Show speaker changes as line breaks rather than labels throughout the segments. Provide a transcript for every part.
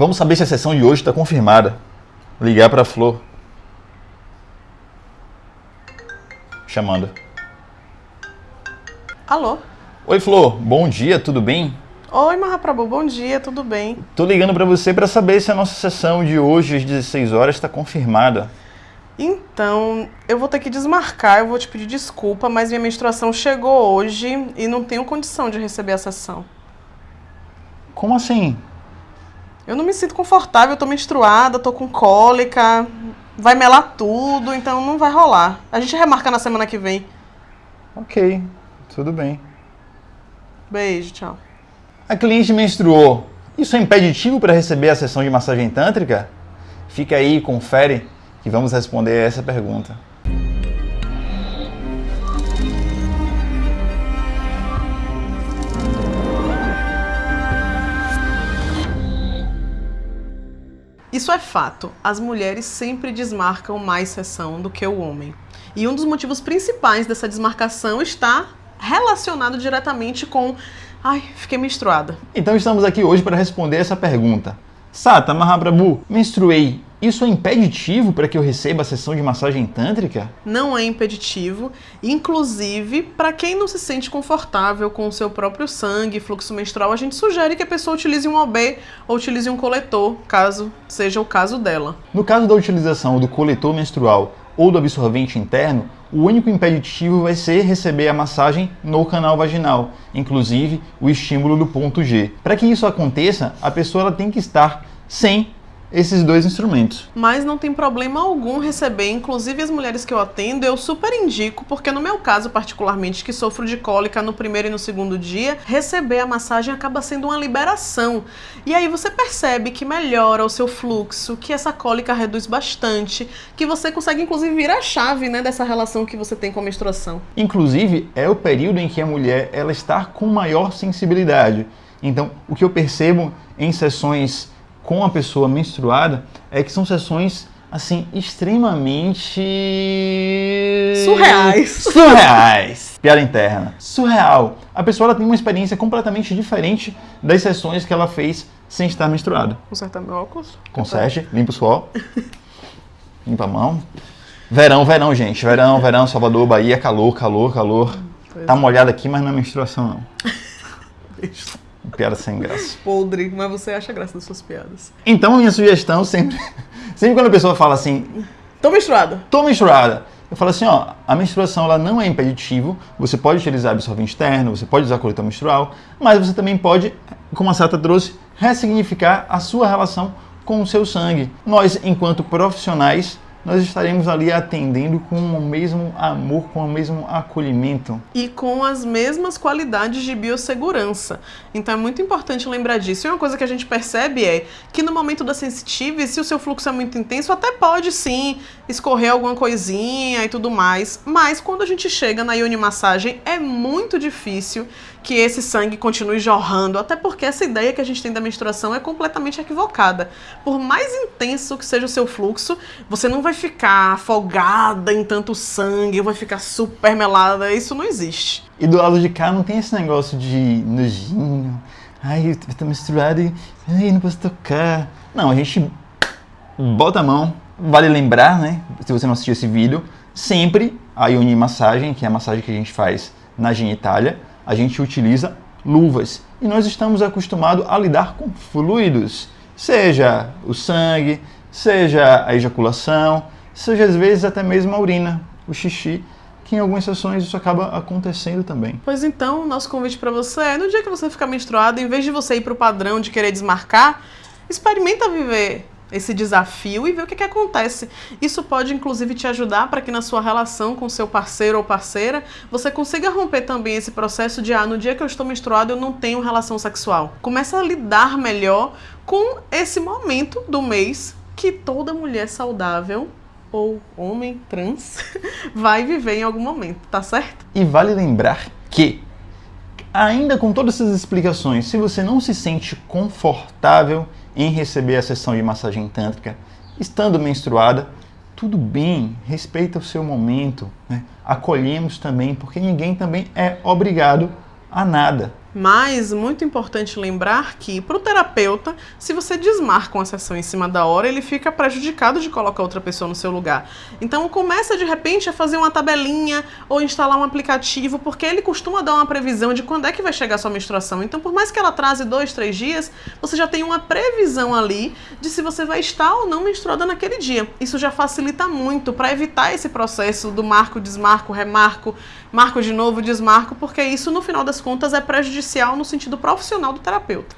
Vamos saber se a sessão de hoje está confirmada. Ligar para a Flor. Chamando.
Alô?
Oi, Flor. Bom dia, tudo bem?
Oi, Mahaprabhu. Bom dia, tudo bem?
Tô ligando para você para saber se a nossa sessão de hoje às 16 horas está confirmada.
Então, eu vou ter que desmarcar, eu vou te pedir desculpa, mas minha menstruação chegou hoje e não tenho condição de receber a sessão.
Como assim?
Eu não me sinto confortável, eu tô menstruada, tô com cólica, vai melar tudo, então não vai rolar. A gente remarca na semana que vem.
Ok, tudo bem.
Beijo, tchau.
A cliente menstruou. Isso é impeditivo para receber a sessão de massagem tântrica? Fica aí e confere que vamos responder essa pergunta.
Isso é fato. As mulheres sempre desmarcam mais sessão do que o homem. E um dos motivos principais dessa desmarcação está relacionado diretamente com ai, fiquei menstruada.
Então estamos aqui hoje para responder essa pergunta. Sata Mahaprabhu, menstruei. Isso é impeditivo para que eu receba a sessão de massagem tântrica?
Não é impeditivo, inclusive para quem não se sente confortável com o seu próprio sangue, fluxo menstrual, a gente sugere que a pessoa utilize um OB ou utilize um coletor, caso seja o caso dela.
No caso da utilização do coletor menstrual ou do absorvente interno, o único impeditivo vai ser receber a massagem no canal vaginal, inclusive o estímulo do ponto G. Para que isso aconteça, a pessoa tem que estar sem esses dois instrumentos.
Mas não tem problema algum receber, inclusive as mulheres que eu atendo, eu super indico, porque no meu caso particularmente, que sofro de cólica no primeiro e no segundo dia, receber a massagem acaba sendo uma liberação. E aí você percebe que melhora o seu fluxo, que essa cólica reduz bastante, que você consegue inclusive virar a chave né, dessa relação que você tem com a menstruação.
Inclusive, é o período em que a mulher ela está com maior sensibilidade. Então, o que eu percebo em sessões com a pessoa menstruada é que são sessões assim extremamente
surreais.
Surreais. Piada interna. Surreal. A pessoa ela tem uma experiência completamente diferente das sessões que ela fez sem estar menstruada.
Consertar meu óculos?
Conserte, limpa o suor. limpa a mão. Verão, verão, gente. Verão, verão, Salvador, Bahia, calor, calor, calor. Pois tá molhado aqui, mas não é menstruação não. Beijo. Piada sem graça.
Podre, mas você acha graça das suas piadas.
Então, minha sugestão sempre. Sempre quando a pessoa fala assim.
Tô menstruada.
Tô menstruada. Eu falo assim, ó, a menstruação ela não é impeditivo, você pode utilizar absorvente externo, você pode usar coletor menstrual, mas você também pode, como a Sata trouxe, ressignificar a sua relação com o seu sangue. Nós, enquanto profissionais, nós estaremos ali atendendo com o mesmo amor, com o mesmo acolhimento.
E com as mesmas qualidades de biossegurança. Então é muito importante lembrar disso. E uma coisa que a gente percebe é que no momento da sensitive, se o seu fluxo é muito intenso, até pode sim escorrer alguma coisinha e tudo mais. Mas quando a gente chega na ioni massagem, é muito difícil que esse sangue continue jorrando, até porque essa ideia que a gente tem da menstruação é completamente equivocada. Por mais intenso que seja o seu fluxo, você não vai ficar afogada em tanto sangue, vai ficar super melada, isso não existe.
E do lado de cá não tem esse negócio de nojinho, ai, tô menstruada e ai, não posso tocar. Não, a gente bota a mão, vale lembrar, né, se você não assistiu esse vídeo, sempre a Ioni Massagem, que é a massagem que a gente faz na genitália, a gente utiliza luvas e nós estamos acostumados a lidar com fluidos, seja o sangue, seja a ejaculação, seja às vezes até mesmo a urina, o xixi, que em algumas sessões isso acaba acontecendo também.
Pois então, nosso convite para você é, no dia que você ficar menstruado, em vez de você ir para o padrão de querer desmarcar, experimenta viver esse desafio e ver o que, que acontece. Isso pode, inclusive, te ajudar para que na sua relação com seu parceiro ou parceira, você consiga romper também esse processo de, ah, no dia que eu estou menstruado, eu não tenho relação sexual. Começa a lidar melhor com esse momento do mês que toda mulher saudável ou homem trans vai viver em algum momento, tá certo?
E vale lembrar que ainda com todas essas explicações, se você não se sente confortável em receber a sessão de massagem tântrica, estando menstruada, tudo bem, respeita o seu momento, né? acolhemos também, porque ninguém também é obrigado a nada.
Mas muito importante lembrar que para o terapeuta, se você desmarca uma sessão em cima da hora, ele fica prejudicado de colocar outra pessoa no seu lugar. Então começa de repente a fazer uma tabelinha ou instalar um aplicativo, porque ele costuma dar uma previsão de quando é que vai chegar a sua menstruação. Então por mais que ela atrase dois, três dias, você já tem uma previsão ali de se você vai estar ou não menstruada naquele dia. Isso já facilita muito para evitar esse processo do marco, desmarco, remarco, marco de novo, desmarco, porque isso no final das contas é prejudicial no sentido profissional do terapeuta.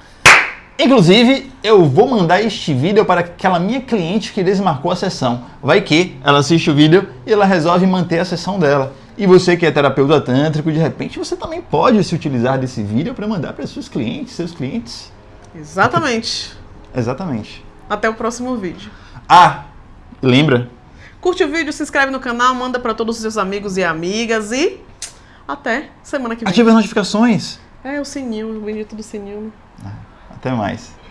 Inclusive, eu vou mandar este vídeo para aquela minha cliente que desmarcou a sessão. Vai que ela assiste o vídeo e ela resolve manter a sessão dela. E você que é terapeuta tântrico, de repente você também pode se utilizar desse vídeo para mandar para seus clientes, seus clientes.
Exatamente.
Exatamente.
Até o próximo vídeo.
Ah, lembra?
Curte o vídeo, se inscreve no canal, manda para todos os seus amigos e amigas e até semana que vem.
Ative as notificações.
É o sininho, o bonito do sininho.
Até mais.